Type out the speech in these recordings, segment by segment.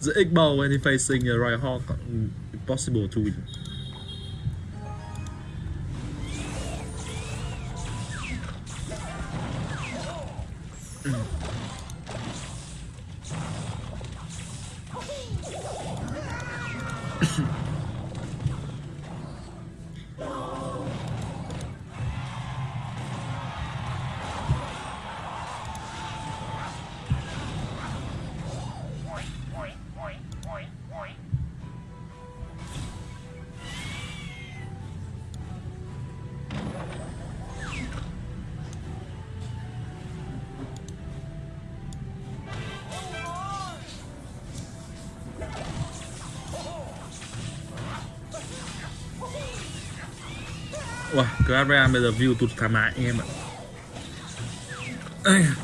the egg ball when facing uh, a right hawk, mm, possible to win. Wow, bây giờ view tụt thảm hại anh em ạ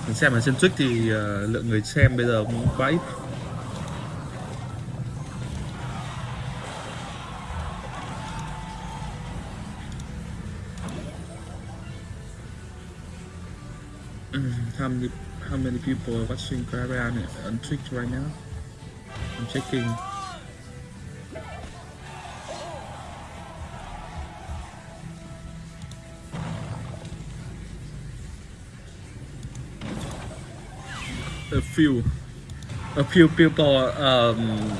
Mình xem ở trên Twitch thì uh, lượng người xem bây giờ cũng quá ít how many how many people are watching Caribbean on Twitch right now? I'm checking. Few, a few people. Um,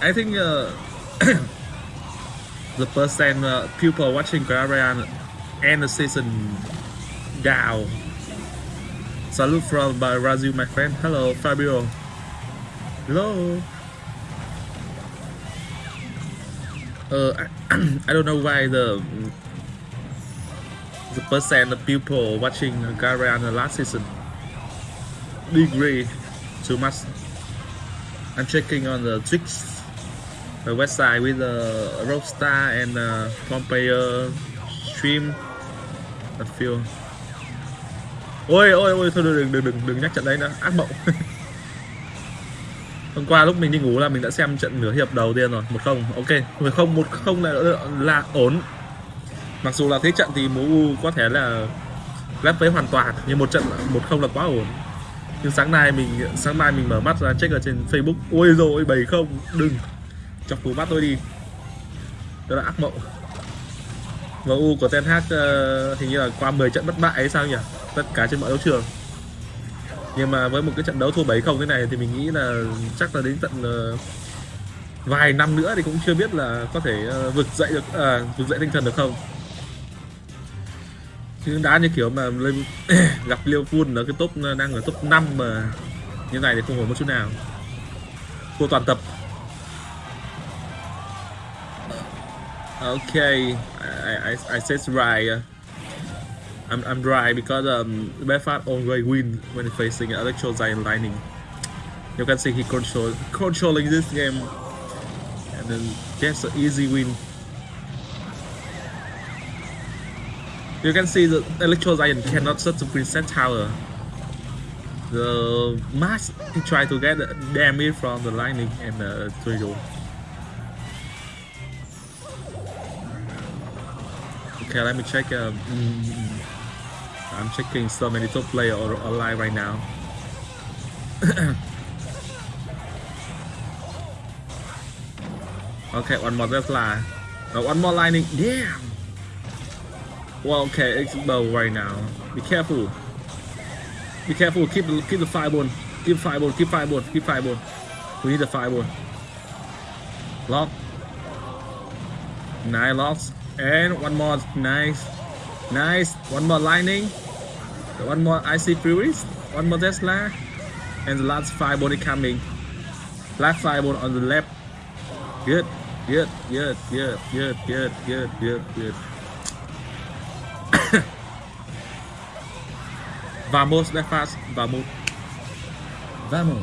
I think uh, the percent uh, people watching Caribbean end the season down. Salute from Brazil, my friend. Hello, Fabio. Hello. Uh, I, don't know why the the percent of people watching Gariana last season degree too much. I'm checking on the Twix the website with the uh, Rockstar and uh, Pompeo stream. A field. ôi ôi ôi thôi đừng đừng đừng đừng nhắc trận đấy nữa. Ác mộng. Hôm qua lúc mình đi ngủ là mình đã xem trận nửa hiệp đầu tiên rồi. Một không. Ok. Một không một không là là ổn. Mặc dù là thế trận thì MU có thể là lép với hoàn toàn nhưng một trận một không là quá ổn nhưng sáng nay mình sáng mai mình mở mắt ra check ở trên Facebook. Ôi rồi bảy không đừng. Chọc cú bắt tôi đi. Đó là ác mộng. MU của Ten Hag uh, hình như là qua 10 trận bất bại hay sao nhỉ? Tất cả trên mọi đấu trường. Nhưng mà với một cái trận đấu thua 7 không thế này thì mình nghĩ là chắc là đến tận uh, vài năm nữa thì cũng chưa biết là có thể uh, vực dậy được à, vực dậy tinh thần được không chứ đá như kiểu mà lên gặp Liverpool ở cái top đang ở top 5 mà như này thì không ổn một chút nào thua toàn tập okay I, I, I said right I'm, I'm right because um, Belfast always win when facing Electro Giant Lightning. You can see he control controlling this game and then gets an easy win. You can see the Electro Giant cannot set the Princess Tower. The mask try to get the damage from the lightning and the tornado. Okay, let me check. Um, mm, I'm checking so many top player online right now. okay, one more Tesla. Uh, one more lightning. Damn. Well, okay, it's bow right now. Be careful. Be careful. Keep the keep the fireball. Keep fireball. Keep fireball. Keep fireball. We need the fireball. Lock. Nine locks. And one more. Nice. Nice. One more lightning. One more IC Furies, one more Tesla, and the last fireball is coming. Last fireball on the left. Good, good, good, good, good, good, good, good, good. Vamos, that fast. Vamos. Vamos.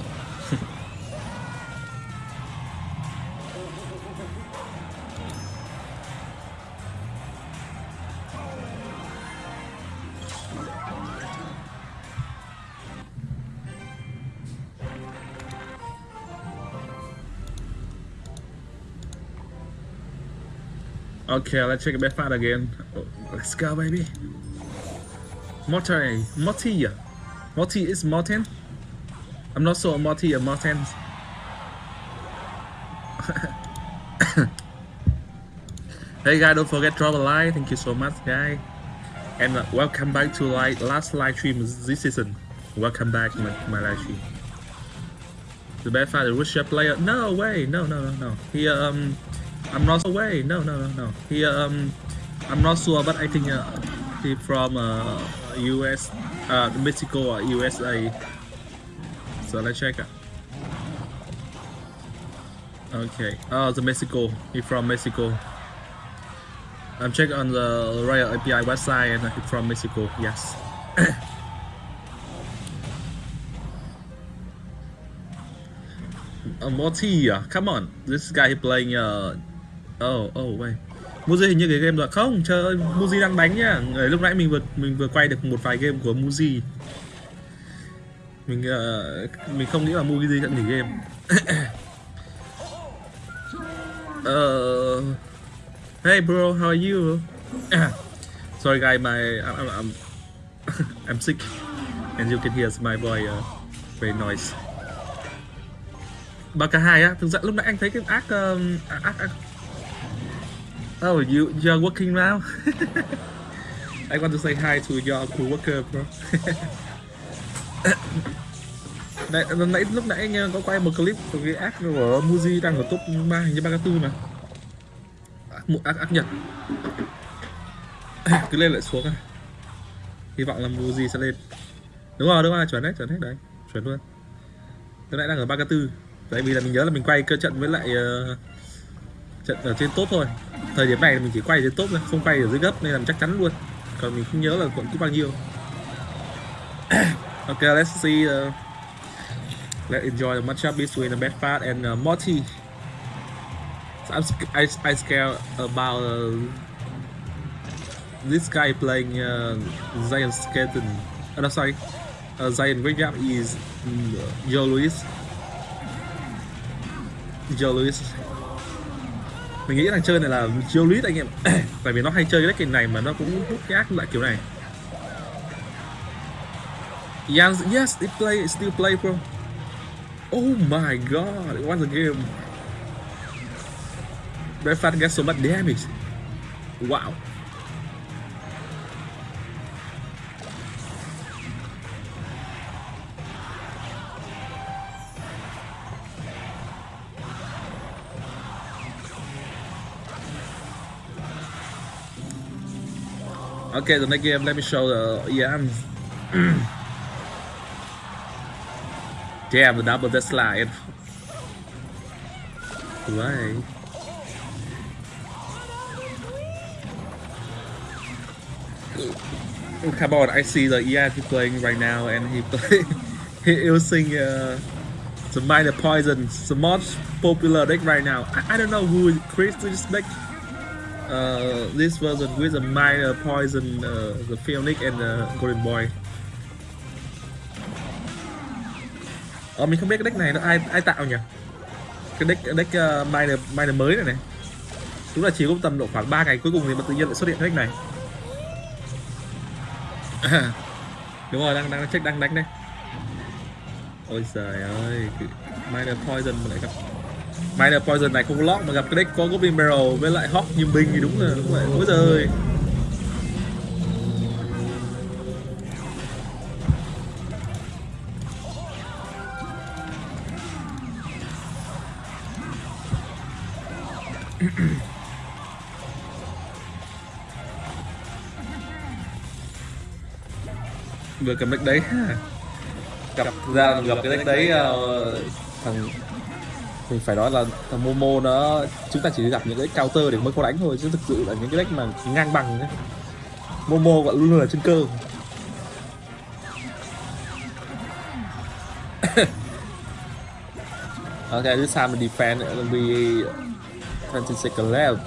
Okay, let's check a bit fat again. Oh, let's go, baby. Morty, Morty, Morty is Morten. I'm not sure Morty or Morten. hey guys, don't forget drop a like. Thank you so much, guys. And uh, welcome back to like last live stream this season. Welcome back my, my live stream. The bad father Russia player. No way. No, no, no, no. He um, I'm not away. No, no, no, no. He um, I'm not sure, but I think uh, he from uh, US, uh, Mexico or USA. So let's check. Okay. Oh, the Mexico. He from Mexico. I'm checking on the RoyaleAPI website and he from Mexico. Yes. Morty, come on. This guy he playing uh Oh, oh wait. Muji hình như cái game rồi không trời ơi Muji đang đánh nhá. Người lúc nãy mình vừa mình vừa quay được một vài game của Muji. Mình uh, mình không nghĩ là Muji sẽ nghỉ game. Uh, hey bro how are you? Sorry guy my I'm, I'm, I'm, I'm sick. And you can hear my voice uh, very noise. Cả hai á thực ra lúc nãy anh thấy cái ác uh, ác, ác Oh, you you're working now? I want to say hi to your coworker, bro. Đấy, nãy lúc nãy anh có quay một clip của cái ác của Muji đang ở top 3 hình như 34 mà. À, một ác ác nhật. Cứ lên lại xuống à. Hy vọng là Muji sẽ lên. Đúng rồi, đúng rồi, chuẩn đấy, chuẩn hết đấy, chuẩn luôn. Tôi nãy đang ở 34. Tại vì là mình nhớ là mình quay cơ trận với lại uh, trận ở trên top thôi. Thời điểm này mình chỉ quay trên top thôi không quay ở dưới gấp nên là chắc chắn luôn. Còn mình không nhớ là quận cúp bao nhiêu. Ok let's see uh, let's enjoy the matchup between the Bedford and uh, Morty. So I'm, I, I scared about uh, this guy playing uh, Zion Skaten. Oh, no sorry. Uh, Zion Graveyard is um, Joe Louis. Joe Louis mình nghĩ thằng chơi này là chiêu lít anh em. Tại vì nó hay chơi cái deck này mà nó cũng hút cái ác lại kiểu này. Yes yes, it play, it still play, bro. Oh my god, what a game. Breakfast gets so much damage. Wow. Okay, the next game, let me show the EMs. Damn, the double the slide. Right. Come on, I see the EM playing right now, and he play he using uh, the miner poison, the most popular deck right now. I, I don't know who created this deck uh, this version with a minor poison, uh, the Phoenix and the Golden Boy. Ờ, mình không biết cái deck này nó ai ai tạo nhỉ? Cái deck deck uh, minor minor mới này này. Đúng là chỉ có tầm độ khoảng 3 ngày cuối cùng thì mà tự nhiên lại xuất hiện cái deck này. đúng rồi, đang đang check đang đánh đây. Ôi trời ơi, minor poison mà lại gặp Minor Poison này không lock mà gặp cái deck có Goblin Barrel với lại Hawk như binh thì đúng là đúng là ôi giời vừa cầm deck đấy gặp ra gặp cái deck đấy uh, thằng thì phải nói là thằng Momo nó chúng ta chỉ gặp những cái counter để mới có đánh thôi chứ thực sự là những cái deck mà ngang bằng ấy. Momo gọi luôn luôn là chân cơ okay, this time the defense will be 20 seconds left.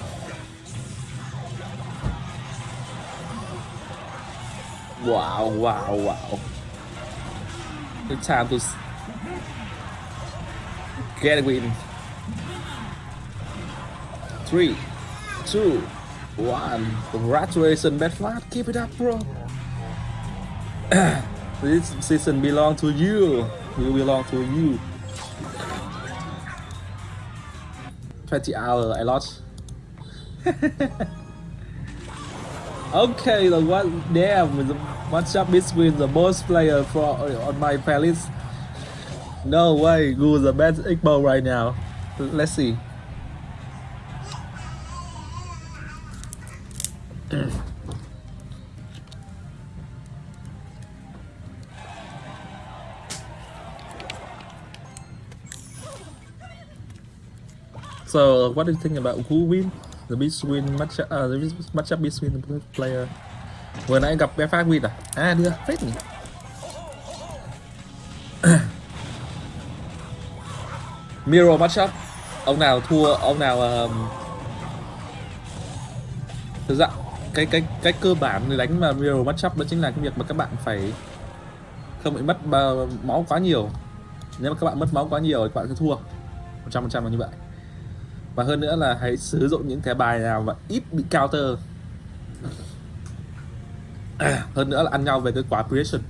Wow, wow, wow. It's time to Get win. Three, two, one. Congratulations, Bedford. Keep it up, bro. this season belong to you. We belong to you. 20 hours I lost. okay, the one damn the matchup between the most player for on my playlist. No way, Google the best Igbo right now? Let's see. So, what do you think about who win the between match uh, the matchup between the player? Vừa nãy gặp Belfast win à? À đưa phết nhỉ. Mirror matchup. Ông nào thua, ông nào um... thực ra cái cái cái cơ bản để đánh mà mirror matchup đó chính là cái việc mà các bạn phải không bị mất máu quá nhiều. Nếu mà các bạn mất máu quá nhiều thì các bạn sẽ thua. 100% là như vậy và hơn nữa là hãy sử dụng những cái bài nào mà ít bị counter hơn nữa là ăn nhau về cái quả creation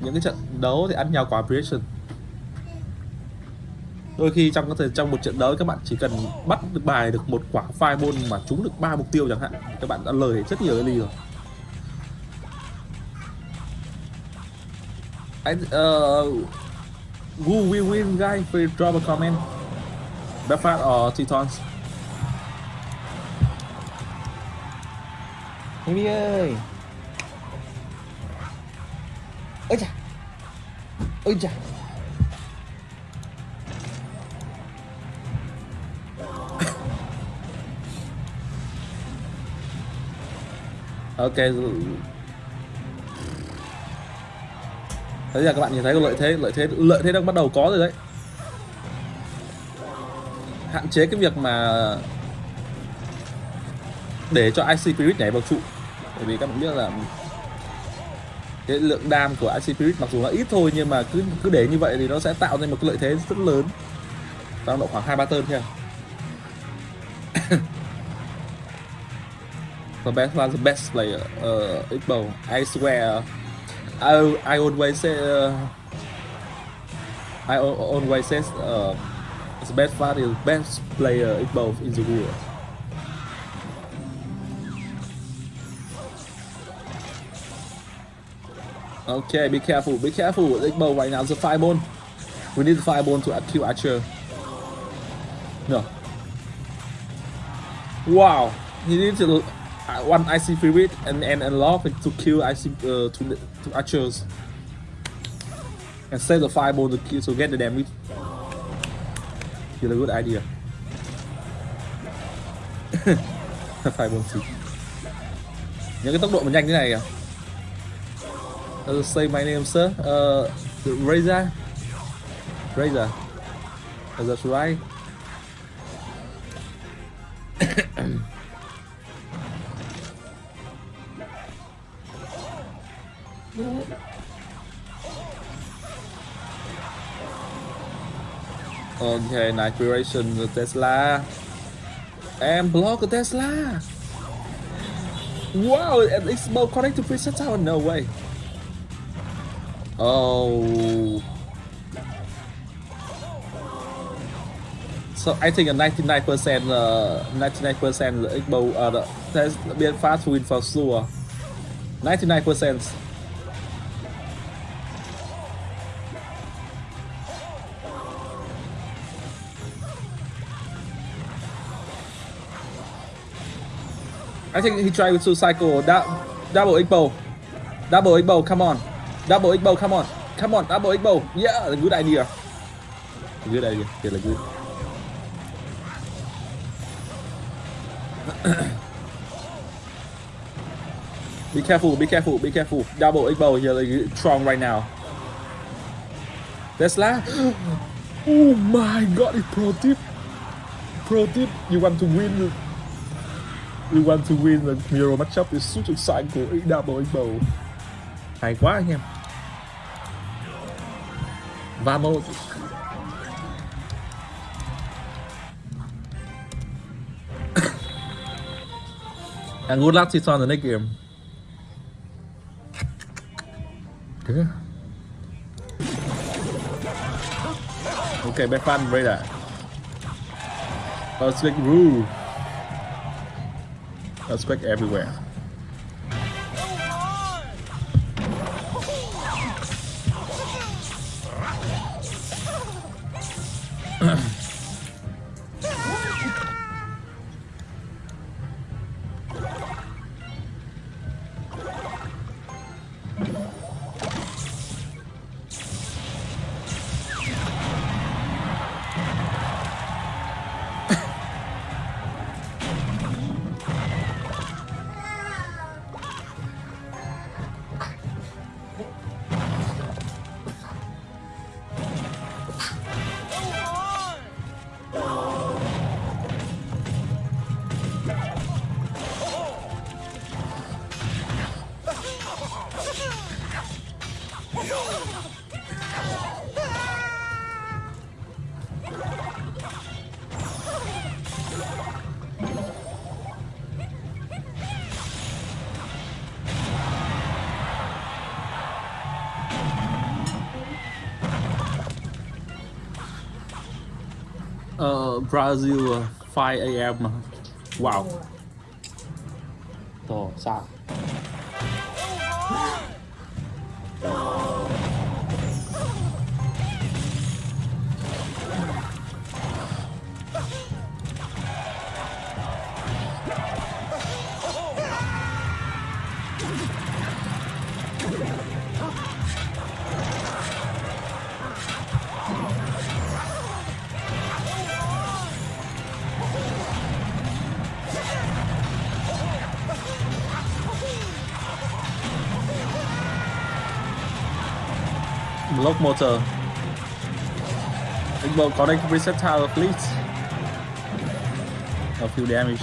những cái trận đấu thì ăn nhau quả creation đôi khi trong có thể trong một trận đấu các bạn chỉ cần bắt được bài được một quả fireball mà trúng được ba mục tiêu chẳng hạn các bạn đã lời rất nhiều ly rồi. I, uh, ờ, who will win guy please drop a comment. Belfast or Titans? Hivi ơi. Ôi chà. Ôi chà. Ok. Bây là các bạn nhìn thấy lợi thế lợi thế lợi thế đang bắt đầu có rồi đấy. Hạn chế cái việc mà để cho IC Spirit nhảy vào trụ. Bởi vì các bạn biết là cái lượng đam của IC Spirit mặc dù nó ít thôi, nhưng mà cứ cứ để như vậy thì nó sẽ tạo ra một cái lợi thế rất lớn. Tăng độ khoảng hai, ba tơn thôi the best one the best player uh, X-Bow I swear I, I always say uh, I always say uh, The best fighter is best player in both in the world. Okay, be careful, be careful. With X-Bow right now, the fireball. We need the fireball to kill Archer. No. Wow, he needs to uh, one Ice spirit and and unlock it to kill IC uh, to to archers and save the fireball to kill to get the damage. Still a good idea. 516 Những cái tốc độ mà nhanh thế này à uh, Say my name sir uh, Razor. Reza That's right Okay, nice creation Tesla. And block Tesla. Wow, it's about connect to preset tower. No way. Oh. So I think a 99% uh, 99% the X-Bow uh, the test being fast win for sure. 99%. I think he tried to cycle that double X-Bow. Double X-Bow, come on. Double X-Bow, come on. Come on, double X-Bow. Yeah, good idea. Good idea. Really good. be careful, be careful, be careful. Double X-Bow here like strong right now. Tesla. Oh my god, it's pro tip. Pro tip, you want to win We want to win the mirror matchup. Is such exciting. Của Double X-Bow Hay quá anh em Vamos. And good luck to on the next game. Okay. Okay, back fun, Raider Earthquake rule. Earthquake everywhere. Brazil uh, 5 a.m. Wow. Ồ, sao? Block motor. X-Bow connect reset tower please. A few damage.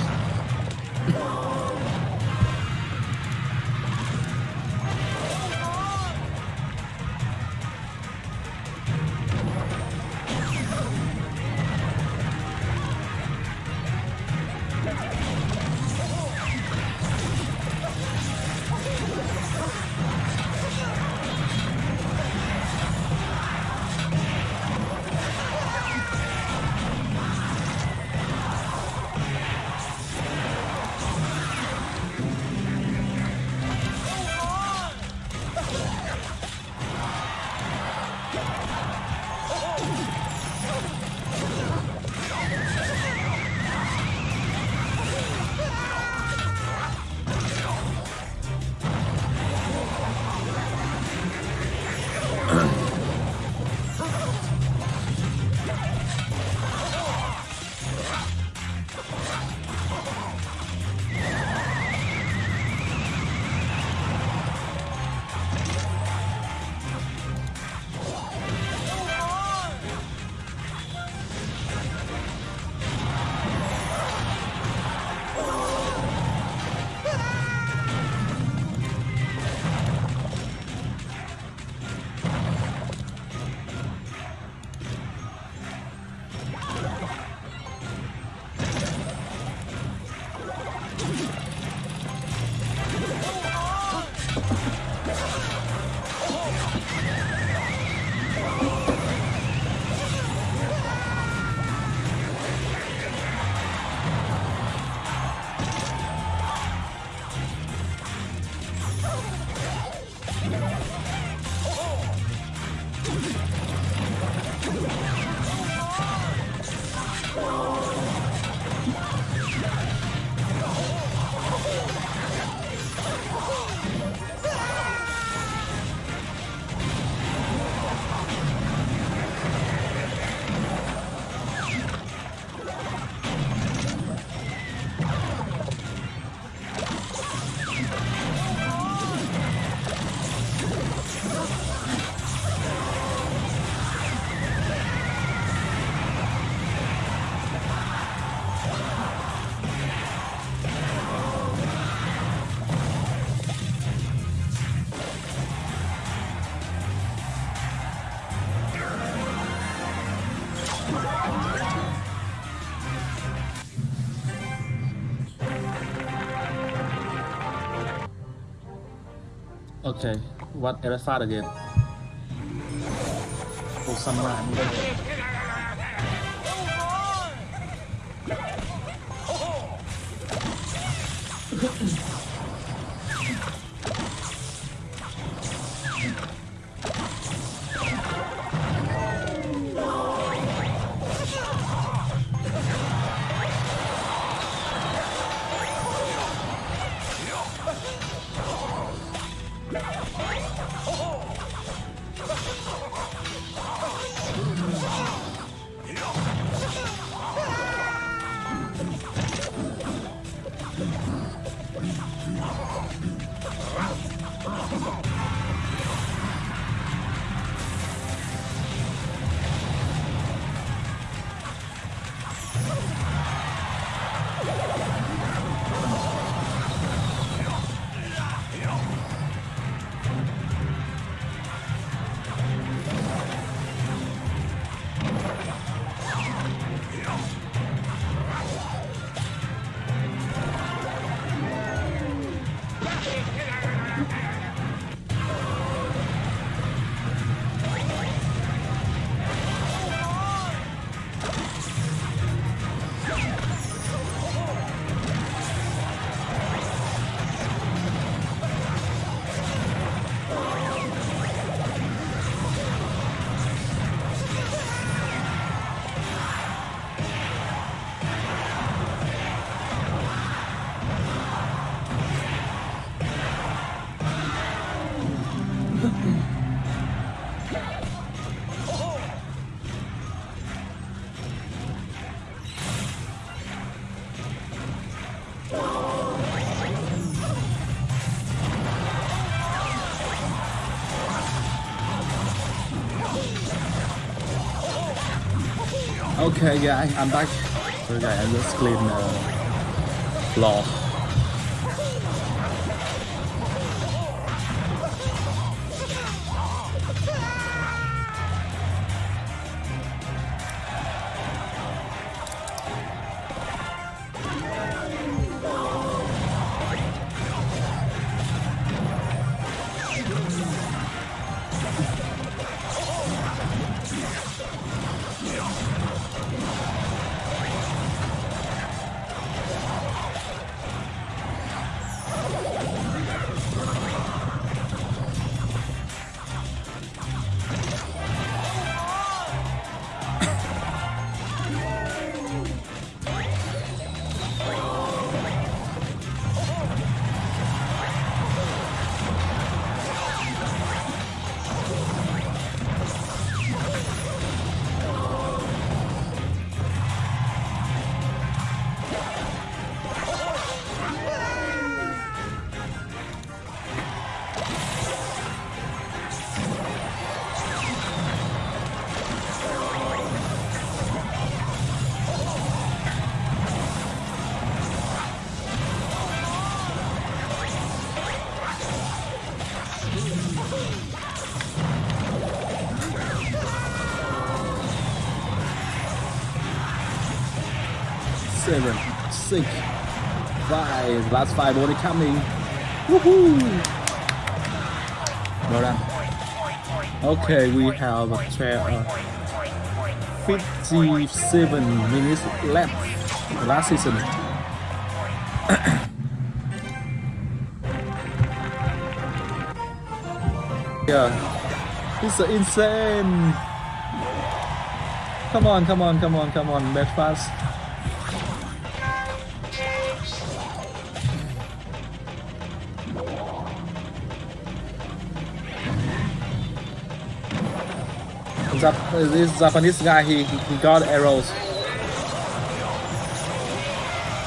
Okay, what LF5 again? Oh, Samurai. Okay, guys, I'm back. So, guys, I just clean uh, floor. Six, five. Last five only coming. Woohoo! Well done. Okay, we have a tra- uh, 57 minutes left. Last season. yeah, it's insane. Come on, come on, come on, come on, match fast. This Japanese guy, he, he got arrows.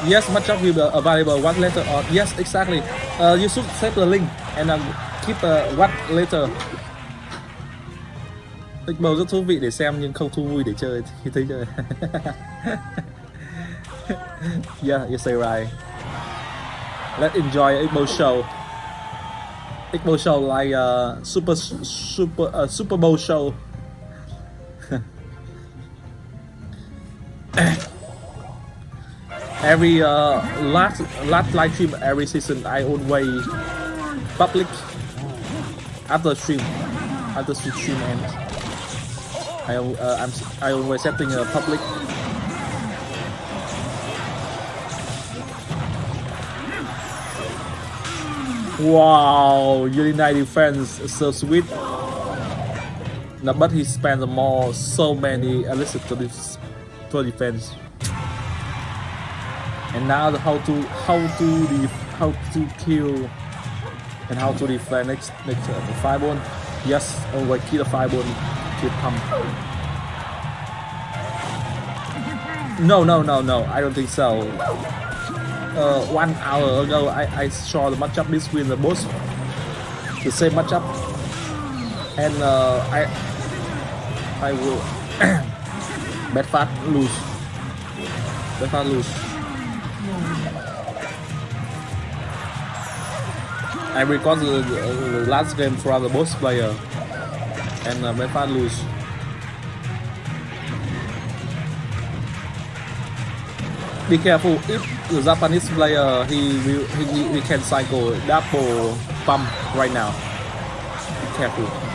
Yes, much of will be available What later Or Yes, exactly. Uh, you should save the link and uh, keep uh, what later. Xbox rất thú vị để xem nhưng không thú vui để chơi khi thấy chơi. yeah, you say right. Let's enjoy Xbox show. Xbox show like uh, super super uh, Super Bowl show. Every uh, last last live stream every season I always public after stream after stream ends I uh, I'm I always setting a public Wow, Unite defense so sweet. No, but he spent more so many to, def- to defense. And now the how to how to def- how to kill and how to defend next next uh, the fireball. Yes, always kill the fireball. Kill pump. No, no, no, no. I don't think so. Uh, one hour ago, I, I saw the matchup between the both the same matchup, and uh, I I will bet fast lose. Bet fast lose. I record the, the, the last game from the both player, and uh, bet fast lose. be careful if the Japanese player he will he, he can cycle double pump right now. Be careful.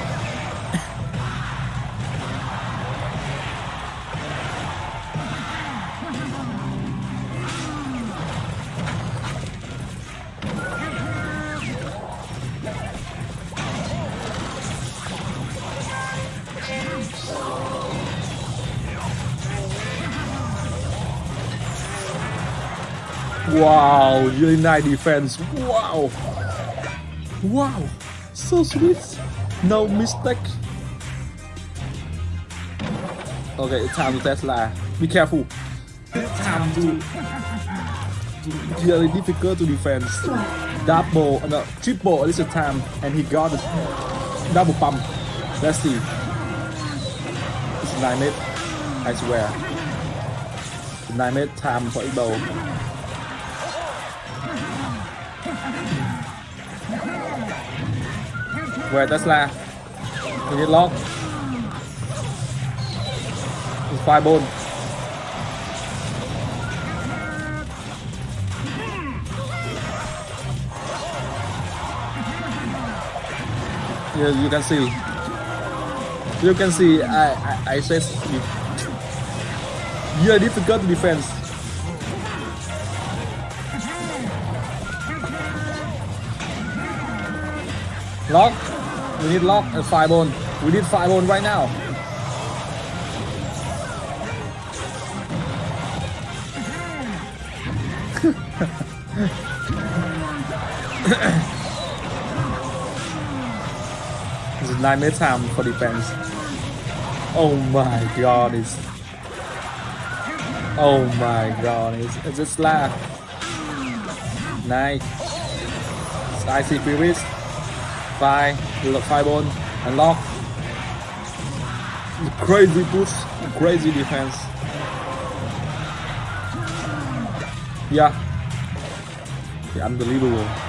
Wow, Unite defense. Wow. Wow. So sweet. No mistake. Okay, it's time to Tesla. Be careful. It's time to, to really difficult to defend. Double, no, triple at least a time, and he got it. Double pump. Let's see. It's 9 minutes. I swear. 9 minutes time for X-Bow. Where Tesla? Can you lock? It's five bone. Yeah, you can see. You can see. I I, I you. Yeah, difficult defense. Lock. We need lock and five bone. We need five bone right now. It's a nine minute time for defense. Oh my god, it's Oh my god, it's, it's just laugh. Nice. It's Icy Furies. Five, look five and unlock. Crazy push, crazy defense. Yeah. yeah unbelievable.